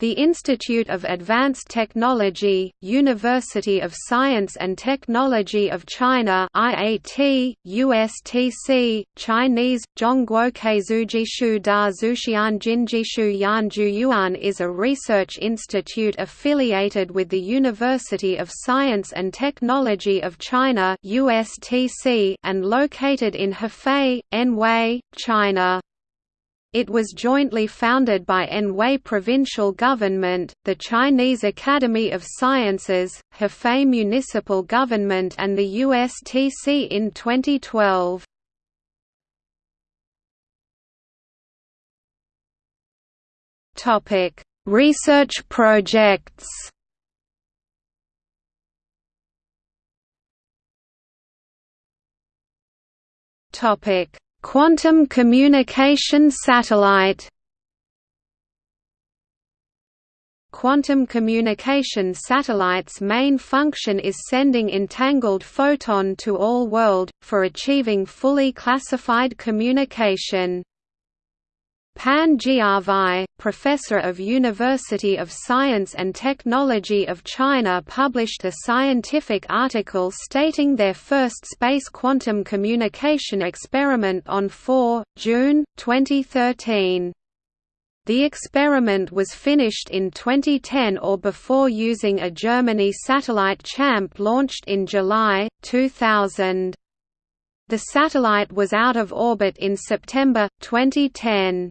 The Institute of Advanced Technology, University of Science and Technology of China IAT, USTC, Chinese, Zhongguokeizujishu da Zuxian Jinjishu Yanju Yuan is a research institute affiliated with the University of Science and Technology of China USTC and located in Hefei, Anhui, China. It was jointly founded by Anhui Provincial Government, the Chinese Academy of Sciences, Hefei Municipal Government and the USTC in 2012. Research projects Topic Quantum communication satellite Quantum communication satellite's main function is sending entangled photon to all world, for achieving fully classified communication. Pan Jianwei, professor of University of Science and Technology of China published a scientific article stating their first space quantum communication experiment on 4, June, 2013. The experiment was finished in 2010 or before using a Germany satellite CHAMP launched in July, 2000. The satellite was out of orbit in September, 2010.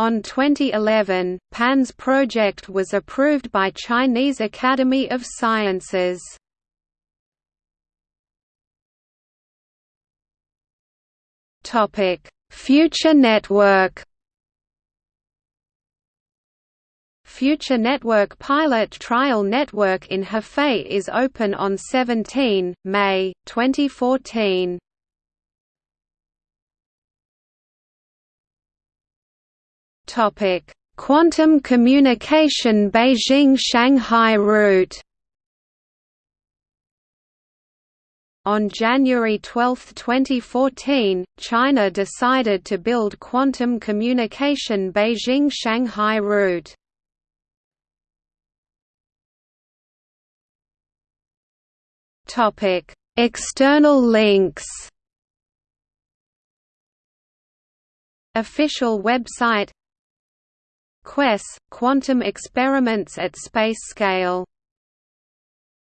On 2011, PAN's project was approved by Chinese Academy of Sciences. Future Network. Future Network pilot trial network in Hefei is open on 17 May 2014. Topic: Quantum communication Beijing-Shanghai route. On January 12, 2014, China decided to build quantum communication Beijing-Shanghai route. External links. Official website QUESS – Quantum experiments at space scale